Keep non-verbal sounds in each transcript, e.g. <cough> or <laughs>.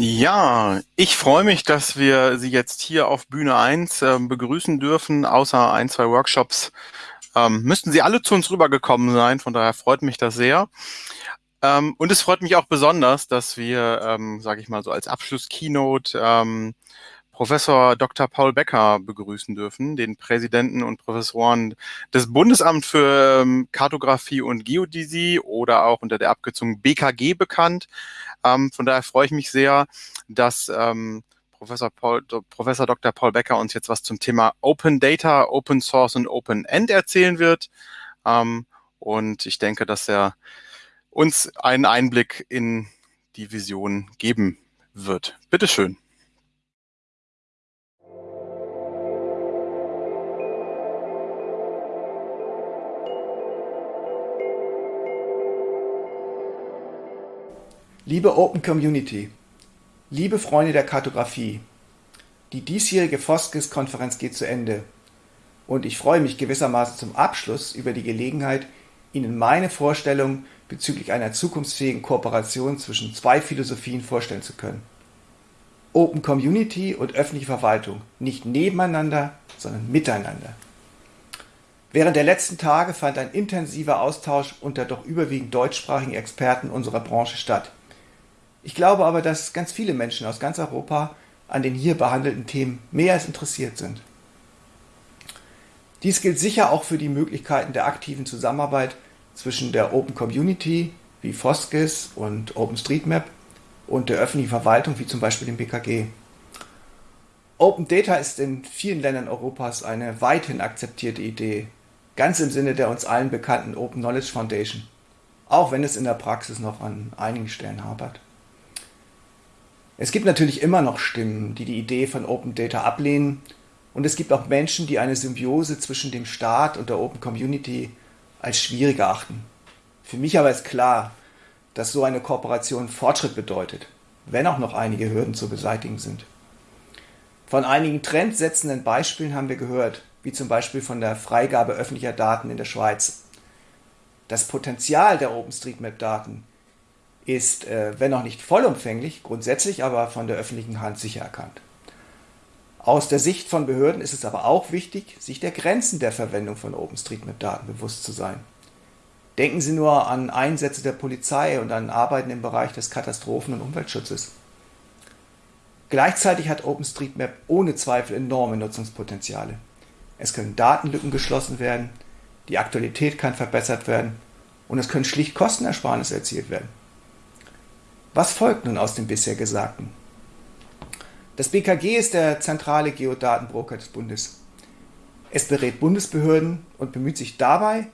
Ja, ich freue mich, dass wir Sie jetzt hier auf Bühne 1 äh, begrüßen dürfen. Außer ein, zwei Workshops ähm, müssten Sie alle zu uns rübergekommen sein. Von daher freut mich das sehr. Ähm, und es freut mich auch besonders, dass wir, ähm, sage ich mal so als Abschluss-Keynote, ähm, Professor Dr. Paul Becker begrüßen dürfen, den Präsidenten und Professoren des Bundesamt für ähm, Kartografie und Geodäsie oder auch unter der Abkürzung BKG bekannt. Ähm, von daher freue ich mich sehr, dass ähm, Professor, Paul, Professor Dr. Paul Becker uns jetzt was zum Thema Open Data, Open Source und Open End erzählen wird. Ähm, und ich denke, dass er uns einen Einblick in die Vision geben wird. Bitteschön. Liebe Open Community, liebe Freunde der Kartografie, die diesjährige Foskis-Konferenz geht zu Ende und ich freue mich gewissermaßen zum Abschluss über die Gelegenheit, Ihnen meine Vorstellung bezüglich einer zukunftsfähigen Kooperation zwischen zwei Philosophien vorstellen zu können. Open Community und öffentliche Verwaltung, nicht nebeneinander, sondern miteinander. Während der letzten Tage fand ein intensiver Austausch unter doch überwiegend deutschsprachigen Experten unserer Branche statt. Ich glaube aber, dass ganz viele Menschen aus ganz Europa an den hier behandelten Themen mehr als interessiert sind. Dies gilt sicher auch für die Möglichkeiten der aktiven Zusammenarbeit zwischen der Open Community wie Foskis und OpenStreetMap und der öffentlichen Verwaltung wie zum Beispiel dem BKG. Open Data ist in vielen Ländern Europas eine weithin akzeptierte Idee, ganz im Sinne der uns allen bekannten Open Knowledge Foundation, auch wenn es in der Praxis noch an einigen Stellen hapert. Es gibt natürlich immer noch Stimmen, die die Idee von Open Data ablehnen und es gibt auch Menschen, die eine Symbiose zwischen dem Staat und der Open Community als schwierig erachten. Für mich aber ist klar, dass so eine Kooperation Fortschritt bedeutet, wenn auch noch einige Hürden zu beseitigen sind. Von einigen trendsetzenden Beispielen haben wir gehört, wie zum Beispiel von der Freigabe öffentlicher Daten in der Schweiz. Das Potenzial der OpenStreetMap-Daten ist, äh, wenn auch nicht vollumfänglich, grundsätzlich aber von der öffentlichen Hand sicher erkannt. Aus der Sicht von Behörden ist es aber auch wichtig, sich der Grenzen der Verwendung von OpenStreetMap-Daten bewusst zu sein. Denken Sie nur an Einsätze der Polizei und an Arbeiten im Bereich des Katastrophen- und Umweltschutzes. Gleichzeitig hat OpenStreetMap ohne Zweifel enorme Nutzungspotenziale. Es können Datenlücken geschlossen werden, die Aktualität kann verbessert werden und es können schlicht Kostenersparnisse erzielt werden. Was folgt nun aus dem bisher Gesagten? Das BKG ist der zentrale Geodatenbroker des Bundes. Es berät Bundesbehörden und bemüht sich dabei,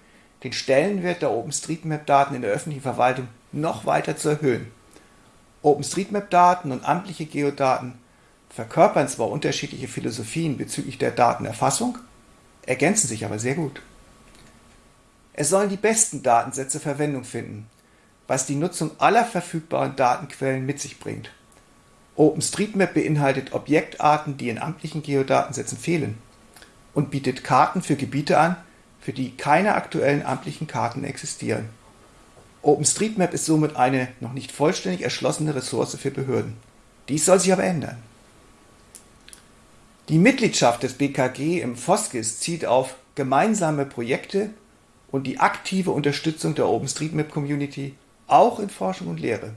den Stellenwert der OpenStreetMap-Daten in der öffentlichen Verwaltung noch weiter zu erhöhen. OpenStreetMap-Daten und amtliche Geodaten verkörpern zwar unterschiedliche Philosophien bezüglich der Datenerfassung, ergänzen sich aber sehr gut. Es sollen die besten Datensätze Verwendung finden, was die Nutzung aller verfügbaren Datenquellen mit sich bringt. OpenStreetMap beinhaltet Objektarten, die in amtlichen Geodatensätzen fehlen und bietet Karten für Gebiete an, für die keine aktuellen amtlichen Karten existieren. OpenStreetMap ist somit eine noch nicht vollständig erschlossene Ressource für Behörden. Dies soll sich aber ändern. Die Mitgliedschaft des BKG im FOSGIS zielt auf gemeinsame Projekte und die aktive Unterstützung der OpenStreetMap-Community auch in Forschung und Lehre.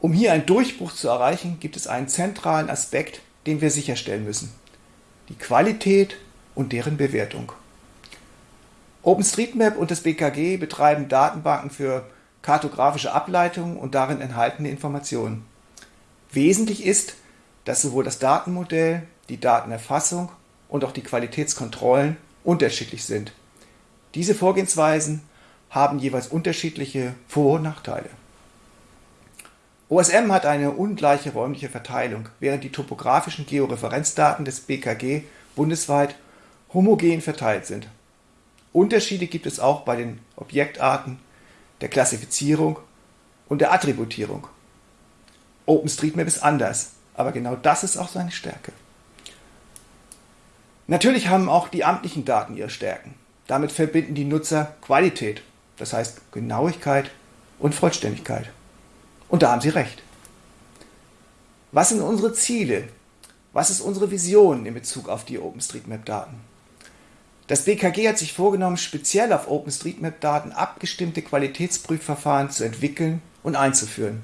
Um hier einen Durchbruch zu erreichen, gibt es einen zentralen Aspekt, den wir sicherstellen müssen. Die Qualität und deren Bewertung. OpenStreetMap und das BKG betreiben Datenbanken für kartografische Ableitungen und darin enthaltene Informationen. Wesentlich ist, dass sowohl das Datenmodell, die Datenerfassung und auch die Qualitätskontrollen unterschiedlich sind. Diese Vorgehensweisen haben jeweils unterschiedliche Vor- und Nachteile. OSM hat eine ungleiche räumliche Verteilung, während die topografischen Georeferenzdaten des BKG bundesweit homogen verteilt sind. Unterschiede gibt es auch bei den Objektarten, der Klassifizierung und der Attributierung. OpenStreetMap ist anders, aber genau das ist auch seine Stärke. Natürlich haben auch die amtlichen Daten ihre Stärken. Damit verbinden die Nutzer Qualität das heißt Genauigkeit und Vollständigkeit. Und da haben Sie recht. Was sind unsere Ziele? Was ist unsere Vision in Bezug auf die OpenStreetMap-Daten? Das BKG hat sich vorgenommen, speziell auf OpenStreetMap-Daten abgestimmte Qualitätsprüfverfahren zu entwickeln und einzuführen.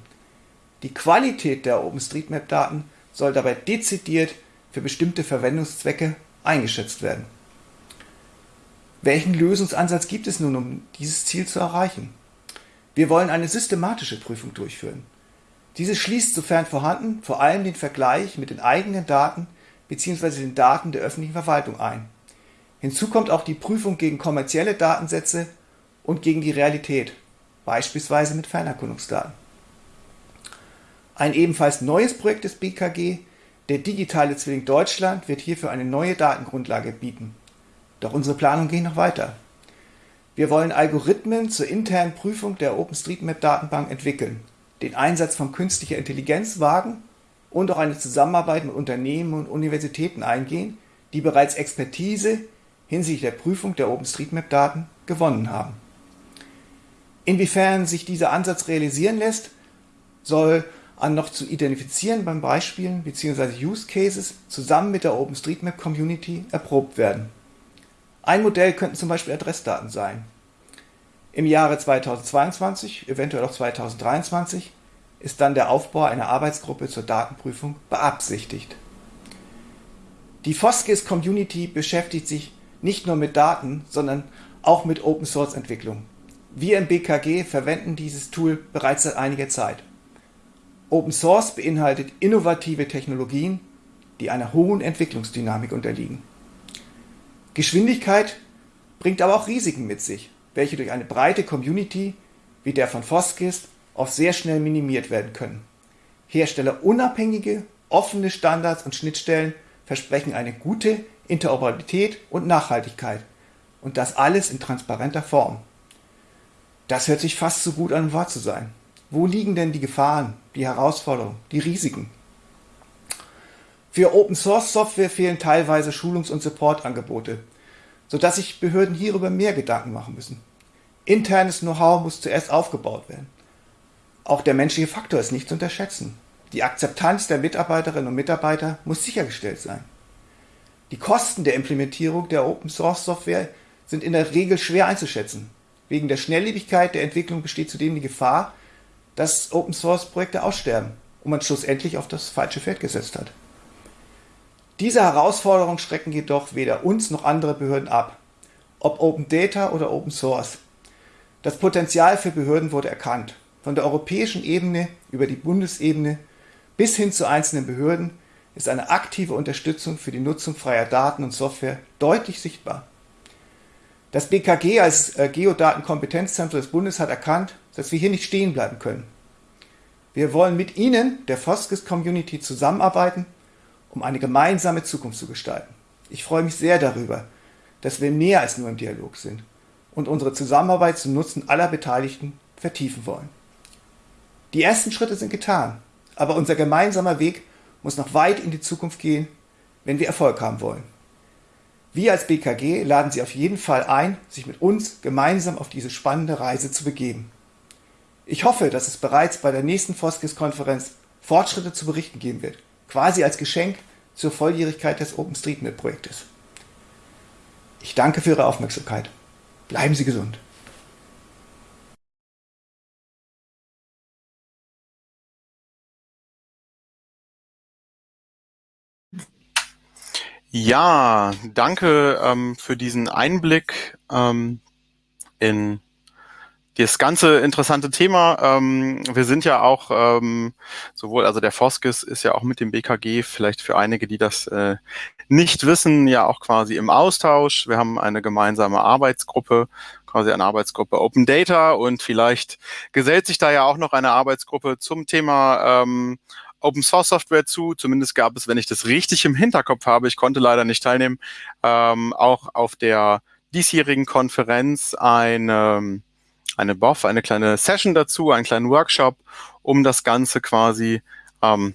Die Qualität der OpenStreetMap-Daten soll dabei dezidiert für bestimmte Verwendungszwecke eingeschätzt werden. Welchen Lösungsansatz gibt es nun, um dieses Ziel zu erreichen? Wir wollen eine systematische Prüfung durchführen. Diese schließt, sofern vorhanden, vor allem den Vergleich mit den eigenen Daten bzw. den Daten der öffentlichen Verwaltung ein. Hinzu kommt auch die Prüfung gegen kommerzielle Datensätze und gegen die Realität, beispielsweise mit Fernerkundungsdaten. Ein ebenfalls neues Projekt des BKG, der digitale Zwilling Deutschland, wird hierfür eine neue Datengrundlage bieten. Doch unsere Planungen gehen noch weiter. Wir wollen Algorithmen zur internen Prüfung der OpenStreetMap-Datenbank entwickeln, den Einsatz von künstlicher Intelligenz wagen und auch eine Zusammenarbeit mit Unternehmen und Universitäten eingehen, die bereits Expertise hinsichtlich der Prüfung der OpenStreetMap-Daten gewonnen haben. Inwiefern sich dieser Ansatz realisieren lässt, soll an noch zu identifizierenden Beispielen bzw. Use Cases zusammen mit der OpenStreetMap Community erprobt werden. Ein Modell könnten zum Beispiel Adressdaten sein. Im Jahre 2022, eventuell auch 2023, ist dann der Aufbau einer Arbeitsgruppe zur Datenprüfung beabsichtigt. Die Foskis Community beschäftigt sich nicht nur mit Daten, sondern auch mit Open Source Entwicklung. Wir im BKG verwenden dieses Tool bereits seit einiger Zeit. Open Source beinhaltet innovative Technologien, die einer hohen Entwicklungsdynamik unterliegen. Geschwindigkeit bringt aber auch Risiken mit sich, welche durch eine breite Community wie der von Foskis oft sehr schnell minimiert werden können. Herstellerunabhängige, offene Standards und Schnittstellen versprechen eine gute Interoperabilität und Nachhaltigkeit und das alles in transparenter Form. Das hört sich fast so gut an, um wahr zu sein. Wo liegen denn die Gefahren, die Herausforderungen, die Risiken? Für Open Source Software fehlen teilweise Schulungs- und Supportangebote, sodass sich Behörden hierüber mehr Gedanken machen müssen. Internes Know-how muss zuerst aufgebaut werden. Auch der menschliche Faktor ist nicht zu unterschätzen. Die Akzeptanz der Mitarbeiterinnen und Mitarbeiter muss sichergestellt sein. Die Kosten der Implementierung der Open Source Software sind in der Regel schwer einzuschätzen. Wegen der Schnelllebigkeit der Entwicklung besteht zudem die Gefahr, dass Open Source Projekte aussterben und man schlussendlich auf das falsche Feld gesetzt hat. Diese Herausforderungen schrecken jedoch weder uns noch andere Behörden ab, ob Open Data oder Open Source. Das Potenzial für Behörden wurde erkannt, von der europäischen Ebene über die Bundesebene bis hin zu einzelnen Behörden ist eine aktive Unterstützung für die Nutzung freier Daten und Software deutlich sichtbar. Das BKG als äh, Geodatenkompetenzzentrum des Bundes hat erkannt, dass wir hier nicht stehen bleiben können. Wir wollen mit Ihnen, der Foskis Community, zusammenarbeiten um eine gemeinsame Zukunft zu gestalten. Ich freue mich sehr darüber, dass wir mehr als nur im Dialog sind und unsere Zusammenarbeit zum Nutzen aller Beteiligten vertiefen wollen. Die ersten Schritte sind getan, aber unser gemeinsamer Weg muss noch weit in die Zukunft gehen, wenn wir Erfolg haben wollen. Wir als BKG laden Sie auf jeden Fall ein, sich mit uns gemeinsam auf diese spannende Reise zu begeben. Ich hoffe, dass es bereits bei der nächsten Foskis-Konferenz Fortschritte zu berichten geben wird quasi als Geschenk zur Volljährigkeit des OpenStreetMap-Projektes. Ich danke für Ihre Aufmerksamkeit. Bleiben Sie gesund. Ja, danke ähm, für diesen Einblick ähm, in das ganze interessante Thema. Ähm, wir sind ja auch ähm, sowohl, also der Foskis ist ja auch mit dem BKG, vielleicht für einige, die das äh, nicht wissen, ja auch quasi im Austausch. Wir haben eine gemeinsame Arbeitsgruppe, quasi eine Arbeitsgruppe Open Data und vielleicht gesellt sich da ja auch noch eine Arbeitsgruppe zum Thema ähm, Open Source Software zu. Zumindest gab es, wenn ich das richtig im Hinterkopf habe, ich konnte leider nicht teilnehmen, ähm, auch auf der diesjährigen Konferenz eine eine BOF, eine kleine Session dazu, einen kleinen Workshop, um das Ganze quasi ähm,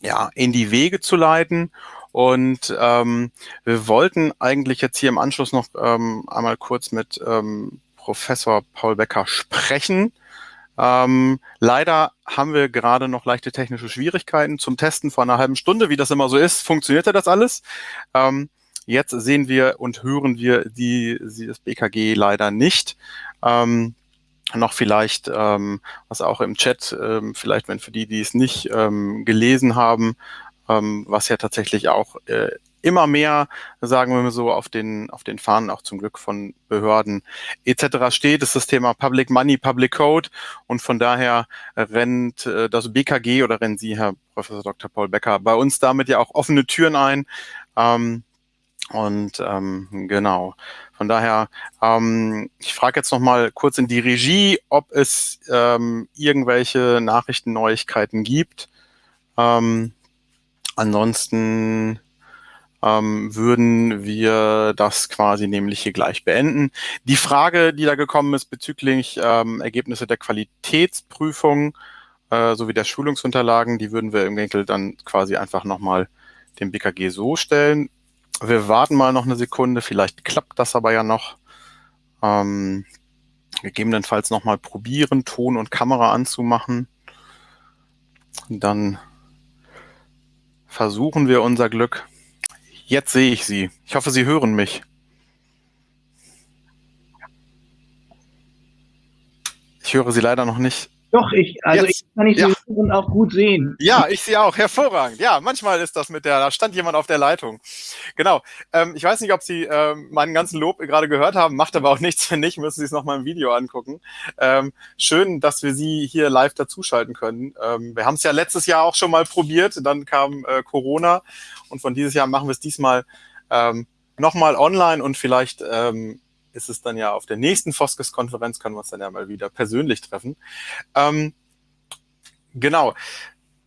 ja, in die Wege zu leiten. Und ähm, wir wollten eigentlich jetzt hier im Anschluss noch ähm, einmal kurz mit ähm, Professor Paul Becker sprechen. Ähm, leider haben wir gerade noch leichte technische Schwierigkeiten zum Testen vor einer halben Stunde. Wie das immer so ist, funktionierte das alles. Ähm, jetzt sehen wir und hören wir die, das BKG leider nicht. Ähm, noch vielleicht, ähm, was auch im Chat, ähm, vielleicht wenn für die, die es nicht ähm, gelesen haben, ähm, was ja tatsächlich auch äh, immer mehr, sagen wir mal so, auf den, auf den Fahnen auch zum Glück von Behörden etc. steht, ist das Thema Public Money, Public Code und von daher rennt äh, das BKG oder rennen Sie, Herr Professor Dr. Paul Becker, bei uns damit ja auch offene Türen ein. Ähm, und ähm, genau, von daher, ähm, ich frage jetzt noch mal kurz in die Regie, ob es ähm, irgendwelche Nachrichten, Neuigkeiten gibt. Ähm, ansonsten ähm, würden wir das quasi nämlich hier gleich beenden. Die Frage, die da gekommen ist bezüglich ähm, Ergebnisse der Qualitätsprüfung äh, sowie der Schulungsunterlagen, die würden wir im Winkel dann quasi einfach nochmal dem BKG so stellen. Wir warten mal noch eine Sekunde, vielleicht klappt das aber ja noch. Ähm, gegebenenfalls nochmal probieren, Ton und Kamera anzumachen. Dann versuchen wir unser Glück. Jetzt sehe ich Sie. Ich hoffe, Sie hören mich. Ich höre Sie leider noch nicht. Doch, ich, also Jetzt, ich kann ich ja. Sie auch gut sehen. Ja, ich sehe auch, hervorragend. Ja, manchmal ist das mit der, da stand jemand auf der Leitung. Genau. Ähm, ich weiß nicht, ob Sie ähm, meinen ganzen Lob gerade gehört haben, macht aber auch <laughs> nichts, wenn nicht, müssen Sie es nochmal im Video angucken. Ähm, schön, dass wir Sie hier live dazuschalten können. Ähm, wir haben es ja letztes Jahr auch schon mal probiert, dann kam äh, Corona und von dieses Jahr machen wir es diesmal ähm, nochmal online und vielleicht ähm, ist es dann ja auf der nächsten Foskes-Konferenz, können wir uns dann ja mal wieder persönlich treffen. Ähm, genau.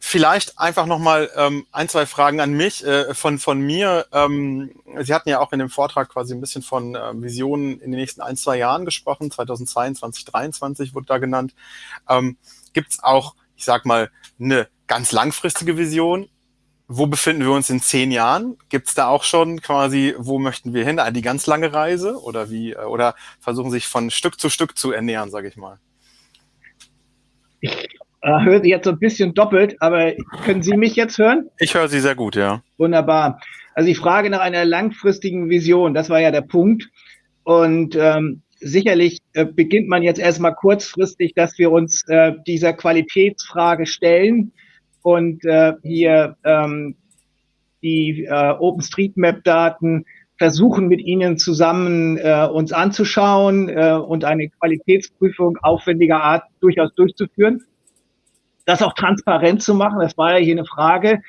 Vielleicht einfach nochmal ähm, ein, zwei Fragen an mich, äh, von, von mir. Ähm, Sie hatten ja auch in dem Vortrag quasi ein bisschen von äh, Visionen in den nächsten ein, zwei Jahren gesprochen. 2022, 2023 wurde da genannt. Ähm, Gibt es auch, ich sag mal, eine ganz langfristige Vision? Wo befinden wir uns in zehn Jahren? Gibt es da auch schon quasi, wo möchten wir hin? Die ganz lange Reise oder wie? Äh, oder versuchen sich von Stück zu Stück zu ernähren, sage ich mal? Ich äh, höre Sie jetzt so ein bisschen doppelt, aber können Sie mich jetzt hören? Ich höre Sie sehr gut, ja. Wunderbar. Also die Frage nach einer langfristigen Vision, das war ja der Punkt. Und ähm, sicherlich äh, beginnt man jetzt erstmal kurzfristig, dass wir uns äh, dieser Qualitätsfrage stellen und äh, hier ähm, die äh, OpenStreetMap-Daten versuchen mit Ihnen zusammen äh, uns anzuschauen äh, und eine Qualitätsprüfung aufwendiger Art durchaus durchzuführen. Das auch transparent zu machen, das war ja hier eine Frage.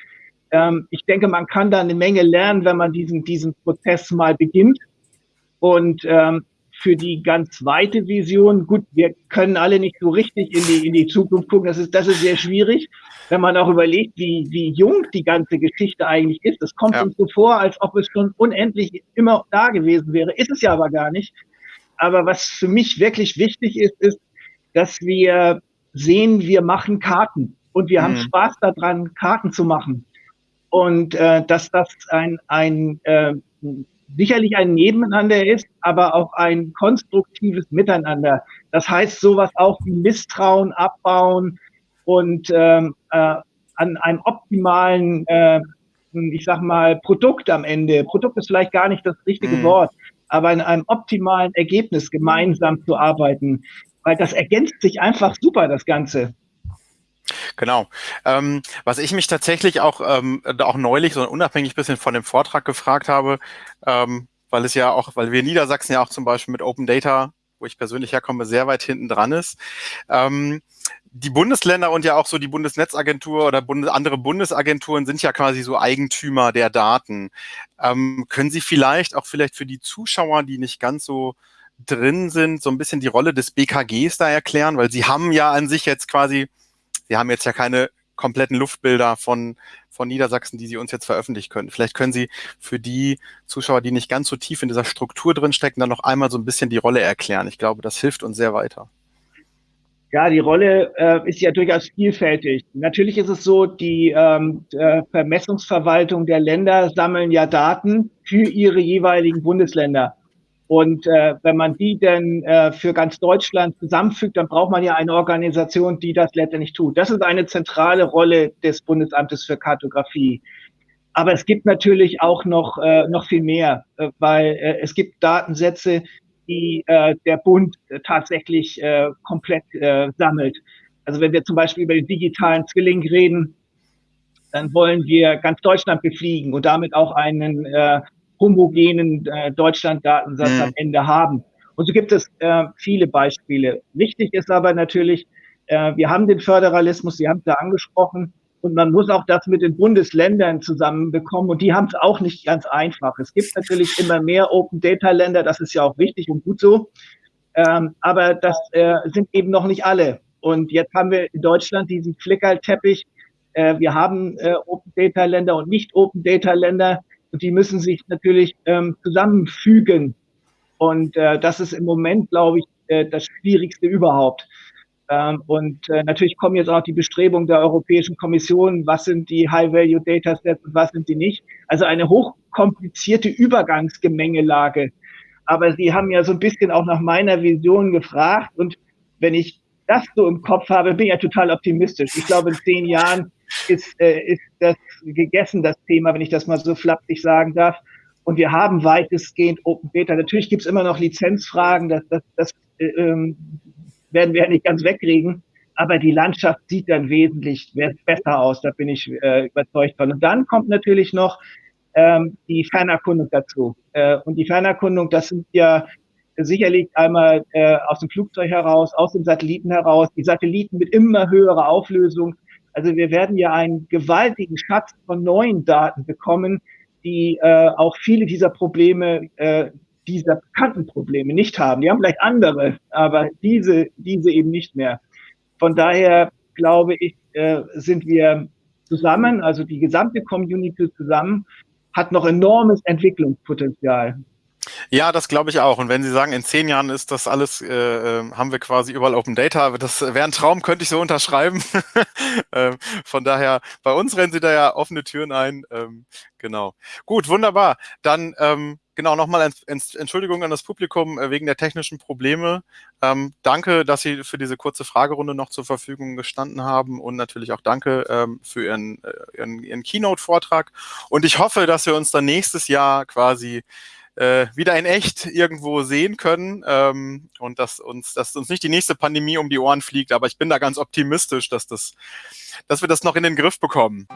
Ähm, ich denke, man kann da eine Menge lernen, wenn man diesen, diesen Prozess mal beginnt. Und ähm, für die ganz weite Vision, gut, wir können alle nicht so richtig in die, in die Zukunft gucken, das ist, das ist sehr schwierig wenn man auch überlegt, wie, wie jung die ganze Geschichte eigentlich ist. Es kommt ja. uns so vor, als ob es schon unendlich immer da gewesen wäre. Ist es ja aber gar nicht. Aber was für mich wirklich wichtig ist, ist, dass wir sehen, wir machen Karten und wir mhm. haben Spaß daran, Karten zu machen. Und äh, dass das ein, ein äh, sicherlich ein Nebeneinander ist, aber auch ein konstruktives Miteinander. Das heißt sowas auch wie Misstrauen abbauen, und ähm, äh, an einem optimalen, äh, ich sag mal, Produkt am Ende, Produkt ist vielleicht gar nicht das richtige mhm. Wort, aber in einem optimalen Ergebnis gemeinsam zu arbeiten, weil das ergänzt sich einfach super, das Ganze. Genau. Ähm, was ich mich tatsächlich auch, ähm, auch neulich, so unabhängig bisschen von dem Vortrag gefragt habe, ähm, weil es ja auch, weil wir in Niedersachsen ja auch zum Beispiel mit Open Data, wo ich persönlich herkomme, sehr weit hinten dran ist. Ähm, die Bundesländer und ja auch so die Bundesnetzagentur oder Bundes andere Bundesagenturen sind ja quasi so Eigentümer der Daten. Ähm, können Sie vielleicht auch vielleicht für die Zuschauer, die nicht ganz so drin sind, so ein bisschen die Rolle des BKGs da erklären? Weil Sie haben ja an sich jetzt quasi, Sie haben jetzt ja keine kompletten Luftbilder von, von Niedersachsen, die Sie uns jetzt veröffentlichen können. Vielleicht können Sie für die Zuschauer, die nicht ganz so tief in dieser Struktur drin stecken, dann noch einmal so ein bisschen die Rolle erklären. Ich glaube, das hilft uns sehr weiter. Ja, die Rolle äh, ist ja durchaus vielfältig. Natürlich ist es so, die ähm, äh, Vermessungsverwaltung der Länder sammeln ja Daten für ihre jeweiligen Bundesländer. Und äh, wenn man die denn äh, für ganz Deutschland zusammenfügt, dann braucht man ja eine Organisation, die das letztendlich tut. Das ist eine zentrale Rolle des Bundesamtes für Kartografie. Aber es gibt natürlich auch noch, äh, noch viel mehr, äh, weil äh, es gibt Datensätze, die äh, der Bund tatsächlich äh, komplett äh, sammelt. Also wenn wir zum Beispiel über den digitalen Zwilling reden, dann wollen wir ganz Deutschland befliegen und damit auch einen äh, homogenen äh, Deutschland-Datensatz mhm. am Ende haben. Und so gibt es äh, viele Beispiele. Wichtig ist aber natürlich, äh, wir haben den Föderalismus, Sie haben es ja angesprochen, und man muss auch das mit den Bundesländern zusammenbekommen. Und die haben es auch nicht ganz einfach. Es gibt natürlich immer mehr Open Data Länder. Das ist ja auch wichtig und gut so. Ähm, aber das äh, sind eben noch nicht alle. Und jetzt haben wir in Deutschland diesen Flickerteppich. Äh, wir haben äh, Open Data Länder und nicht Open Data Länder. Und die müssen sich natürlich ähm, zusammenfügen. Und äh, das ist im Moment, glaube ich, äh, das Schwierigste überhaupt. Ähm, und äh, natürlich kommen jetzt auch die Bestrebungen der Europäischen Kommission, was sind die High-Value-Datasets und was sind die nicht. Also eine hochkomplizierte Übergangsgemengelage. Aber Sie haben ja so ein bisschen auch nach meiner Vision gefragt. Und wenn ich das so im Kopf habe, bin ich ja total optimistisch. Ich glaube, in zehn Jahren ist, äh, ist das gegessen, das Thema, wenn ich das mal so flapsig sagen darf. Und wir haben weitestgehend Open Data. Natürlich gibt es immer noch Lizenzfragen, das, das, das äh, ähm, werden wir ja nicht ganz wegkriegen. Aber die Landschaft sieht dann wesentlich besser aus, da bin ich äh, überzeugt von. Und dann kommt natürlich noch ähm, die Fernerkundung dazu. Äh, und die Fernerkundung, das sind ja sicherlich einmal äh, aus dem Flugzeug heraus, aus dem Satelliten heraus, die Satelliten mit immer höherer Auflösung. Also wir werden ja einen gewaltigen Schatz von neuen Daten bekommen, die äh, auch viele dieser Probleme äh, dieser bekannten Probleme nicht haben. Die haben vielleicht andere, aber diese, diese eben nicht mehr. Von daher glaube ich, äh, sind wir zusammen, also die gesamte Community zusammen, hat noch enormes Entwicklungspotenzial. Ja, das glaube ich auch. Und wenn Sie sagen, in zehn Jahren ist das alles, äh, ähm, haben wir quasi überall Open Data, das wäre ein Traum, könnte ich so unterschreiben. <laughs> ähm, von daher, bei uns rennen Sie da ja offene Türen ein. Ähm, genau. Gut, wunderbar. Dann ähm, genau nochmal Entschuldigung an das Publikum äh, wegen der technischen Probleme. Ähm, danke, dass Sie für diese kurze Fragerunde noch zur Verfügung gestanden haben und natürlich auch danke ähm, für Ihren, äh, Ihren, Ihren Keynote-Vortrag. Und ich hoffe, dass wir uns dann nächstes Jahr quasi äh, wieder in echt irgendwo sehen können ähm, und dass uns, dass uns nicht die nächste Pandemie um die Ohren fliegt. Aber ich bin da ganz optimistisch, dass das, dass wir das noch in den Griff bekommen.